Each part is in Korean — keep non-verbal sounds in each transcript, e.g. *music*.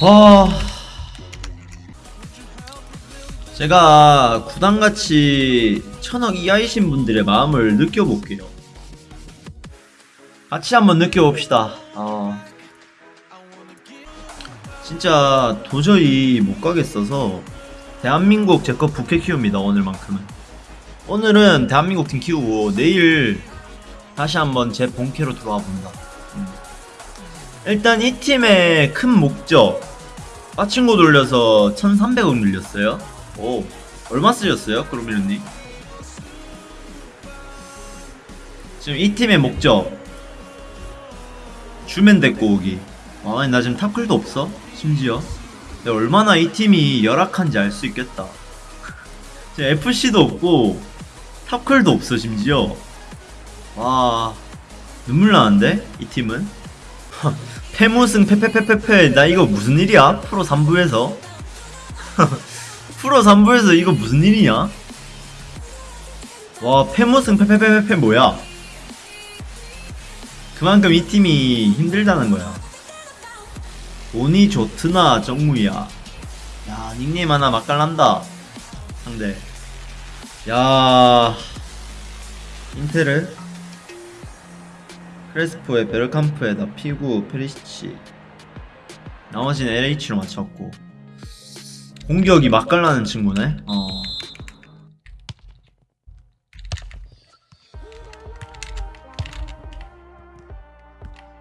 아. 제가 구단같이 천억 이하이신 분들의 마음을 느껴볼게요. 같이 한번 느껴봅시다. 아 진짜 도저히 못 가겠어서 대한민국 제거 부캐 키웁니다 오늘만큼은. 오늘은 대한민국 팀 키우고 내일 다시 한번 제 본캐로 본다. 음. 일단 이 팀의 큰 목적 빠친구 돌려서 1300원 늘렸어요. 오 얼마 쓰셨어요 그루미르님? 지금 이 팀의 목적 주면 데리고 오기. 아니 나 지금 탑클도 없어 심지어. 내가 얼마나 이 팀이 열악한지 알 수 있겠다. 지금 FC도 없고 탑클도 없어 심지어. 와 눈물 나는데 이 팀은 패무승 패패패패패 나 이거 무슨 일이야? 프로 3부에서? *laughs* 프로 3부에서 이거 무슨 일이냐? 와 패무승 패패패패패 뭐야? 그만큼 이 팀이 힘들다는 거야. 운이 좋트나 정무야. 야 닉네임 하나 맛깔난다. 상대. 야 인테르 크레스포에 베르캄프에다 피구 페리시치 나머지는 LH로 맞췄고 공격이 맛깔나는 친구네 어.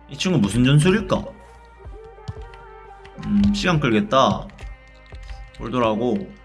이 친구 무슨 전술일까? 음 시간 끌겠다 돌돌하고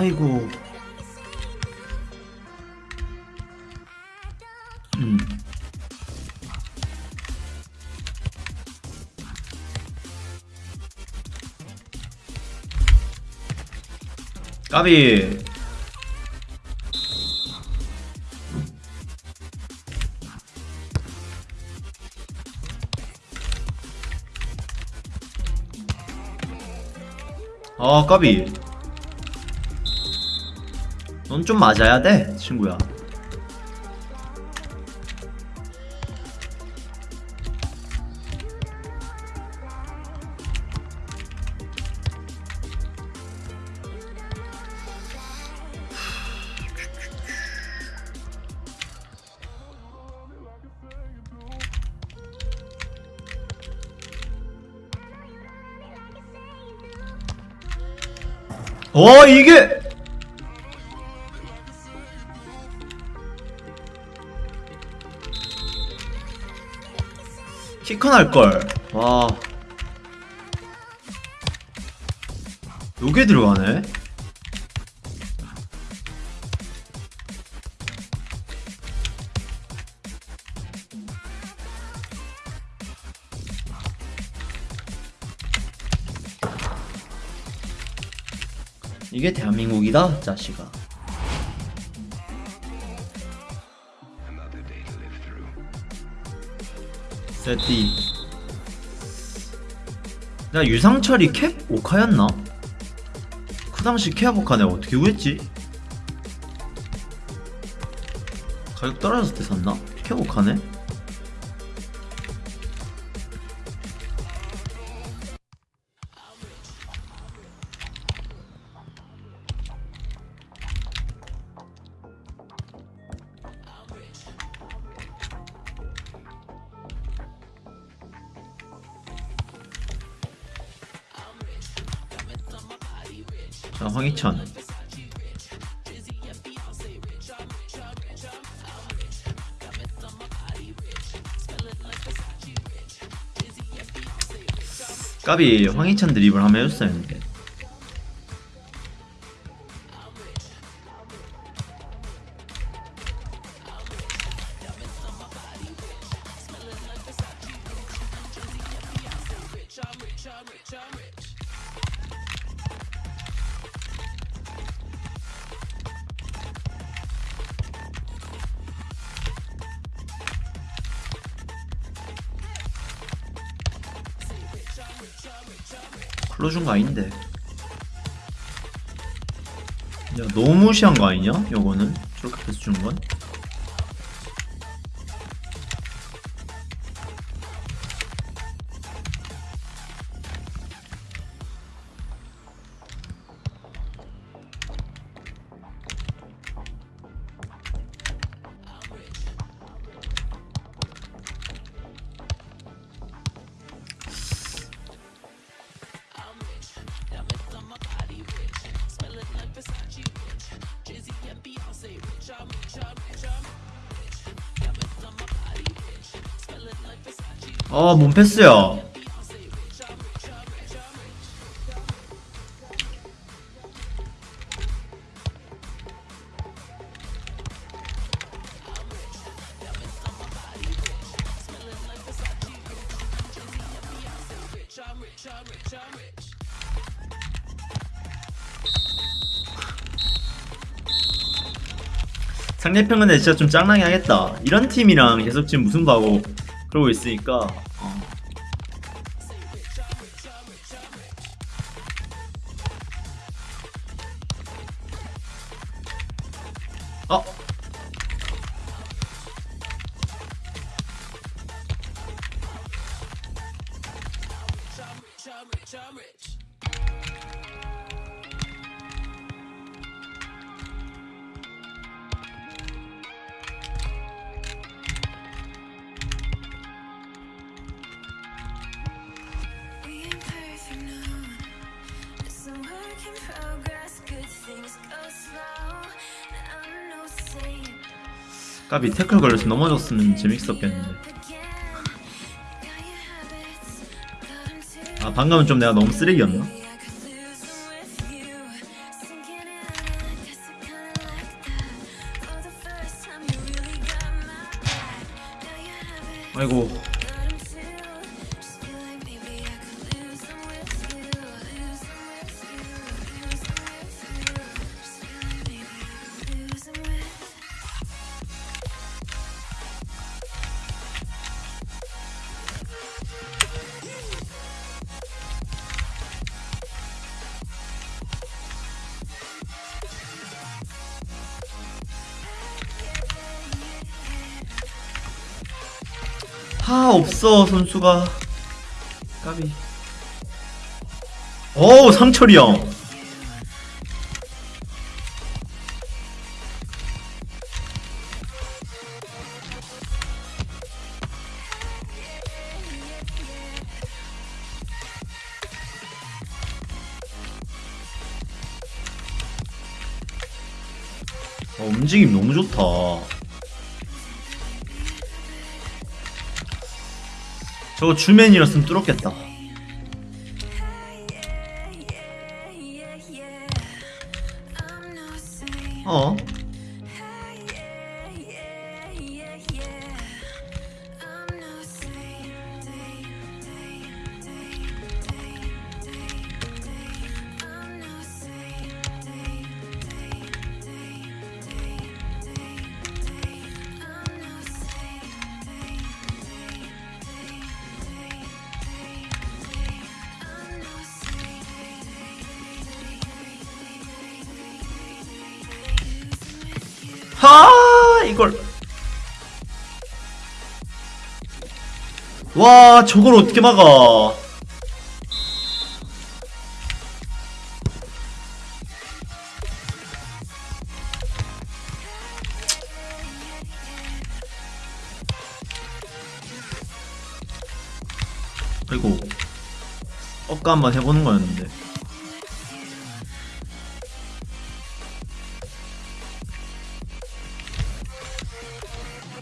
아이고. 음. 까비. 아, 까비. 넌 좀 맞아야 돼, 친구야. 어, 이게! 키컨 할걸. 와. 요게 들어가네? 이게 대한민국이다, 자식아. 세티. 나 유상철이 캡 오카였나? 그 당시 캡 오카 내가 어떻게 구했지? 가격 떨어졌을 때 샀나? 캡 오카네? 자, 황희찬. 까비 황희찬 드립을 한번 해줬어야 했는데 풀어준 거 아닌데. 야, 너무 무시한 거 아니냐? 요거는? 저렇게 패스 주는 건? 아, 몸 패스야. 상대편 근데 진짜 좀 짱나게 하겠다. 이런 팀이랑 계속 지금 무승부 하고 그러고 있으니까. 어. 어. 까비 태클 걸려서 넘어졌으면 재밌었겠는데. 아 방금은 좀 내가 너무 쓰레기였나? Lose 하 없어 선수가. 까비. 어우 상철이 형. 어, 움직임 너무 좋다 저거 주맨이었으면 뚫었겠다 하 이걸. 와 저걸 어떻게 막아? 아이고. 억까 한번 해보는 거였는데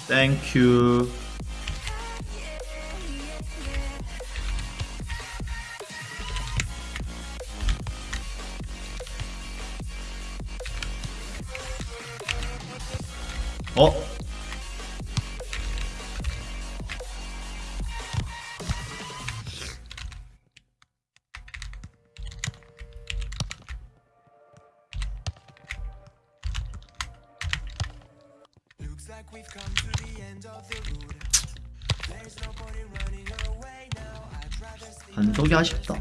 Thank you. Oh. 반속이 아쉽다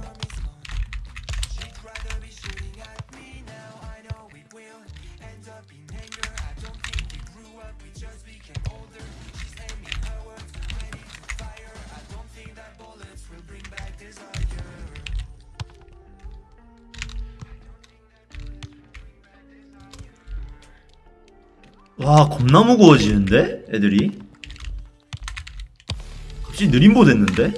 와 겁나 무거워지는데? 애들이? 갑자기 느림보 됐는데